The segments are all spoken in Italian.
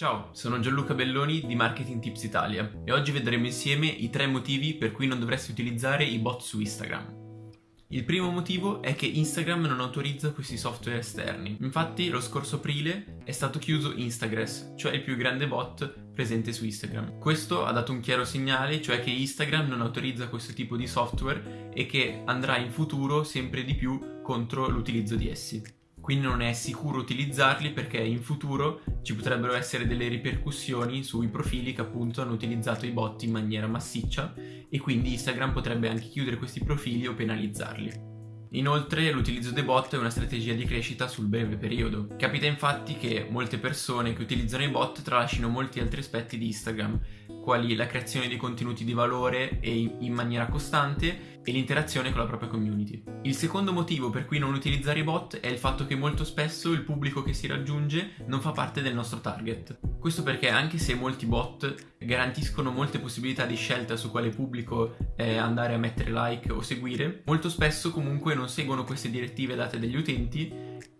Ciao, sono Gianluca Belloni di Marketing Tips Italia e oggi vedremo insieme i tre motivi per cui non dovresti utilizzare i bot su Instagram. Il primo motivo è che Instagram non autorizza questi software esterni. Infatti lo scorso aprile è stato chiuso Instagress, cioè il più grande bot presente su Instagram. Questo ha dato un chiaro segnale, cioè che Instagram non autorizza questo tipo di software e che andrà in futuro sempre di più contro l'utilizzo di essi quindi non è sicuro utilizzarli perché in futuro ci potrebbero essere delle ripercussioni sui profili che appunto hanno utilizzato i bot in maniera massiccia e quindi Instagram potrebbe anche chiudere questi profili o penalizzarli. Inoltre l'utilizzo dei bot è una strategia di crescita sul breve periodo. Capita infatti che molte persone che utilizzano i bot tralascino molti altri aspetti di Instagram, quali la creazione di contenuti di valore e in maniera costante e l'interazione con la propria community. Il secondo motivo per cui non utilizzare i bot è il fatto che molto spesso il pubblico che si raggiunge non fa parte del nostro target. Questo perché anche se molti bot garantiscono molte possibilità di scelta su quale pubblico eh, andare a mettere like o seguire, molto spesso comunque non seguono queste direttive date dagli utenti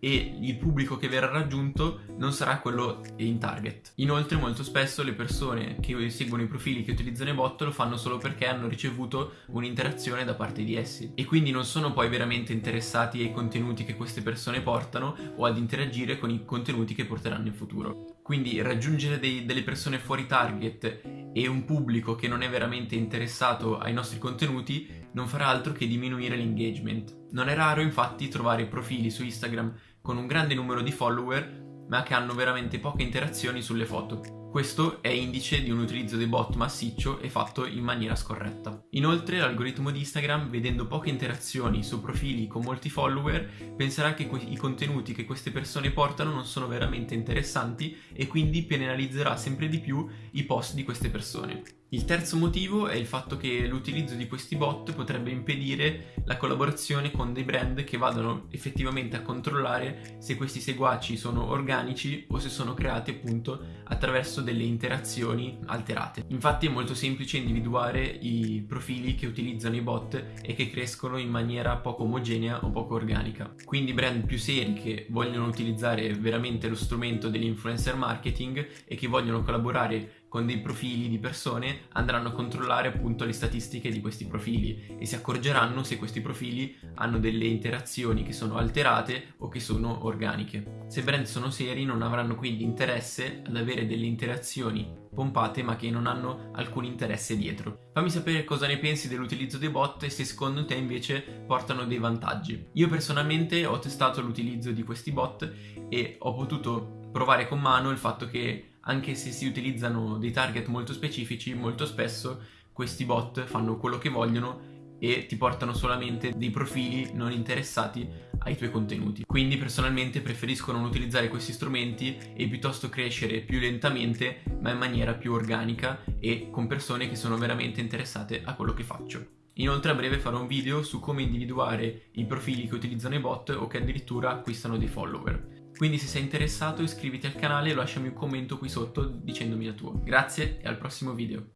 e il pubblico che verrà raggiunto non sarà quello in target. Inoltre molto spesso le persone che seguono i profili che utilizzano i bot lo fanno solo perché hanno ricevuto un'interazione da parte di essi e quindi non sono poi veramente interessati ai contenuti che queste persone portano o ad interagire con i contenuti che porteranno in futuro. Quindi raggiungere dei, delle persone fuori target e un pubblico che non è veramente interessato ai nostri contenuti non farà altro che diminuire l'engagement. Non è raro infatti trovare profili su Instagram con un grande numero di follower ma che hanno veramente poche interazioni sulle foto. Questo è indice di un utilizzo dei bot massiccio e fatto in maniera scorretta. Inoltre l'algoritmo di Instagram, vedendo poche interazioni su profili con molti follower, penserà che i contenuti che queste persone portano non sono veramente interessanti e quindi penalizzerà sempre di più i post di queste persone. Il terzo motivo è il fatto che l'utilizzo di questi bot potrebbe impedire la collaborazione con dei brand che vadano effettivamente a controllare se questi seguaci sono organici o se sono creati appunto attraverso delle interazioni alterate. Infatti è molto semplice individuare i profili che utilizzano i bot e che crescono in maniera poco omogenea o poco organica. Quindi brand più seri che vogliono utilizzare veramente lo strumento dell'influencer marketing e che vogliono collaborare con dei profili di persone andranno a controllare appunto le statistiche di questi profili e si accorgeranno se questi profili hanno delle interazioni che sono alterate o che sono organiche. Se brand sono seri non avranno quindi interesse ad avere delle interazioni pompate ma che non hanno alcun interesse dietro. Fammi sapere cosa ne pensi dell'utilizzo dei bot e se secondo te invece portano dei vantaggi. Io personalmente ho testato l'utilizzo di questi bot e ho potuto provare con mano il fatto che anche se si utilizzano dei target molto specifici, molto spesso questi bot fanno quello che vogliono e ti portano solamente dei profili non interessati ai tuoi contenuti. Quindi personalmente preferisco non utilizzare questi strumenti e piuttosto crescere più lentamente ma in maniera più organica e con persone che sono veramente interessate a quello che faccio. Inoltre a breve farò un video su come individuare i profili che utilizzano i bot o che addirittura acquistano dei follower. Quindi se sei interessato iscriviti al canale e lasciami un commento qui sotto dicendomi la tua. Grazie e al prossimo video.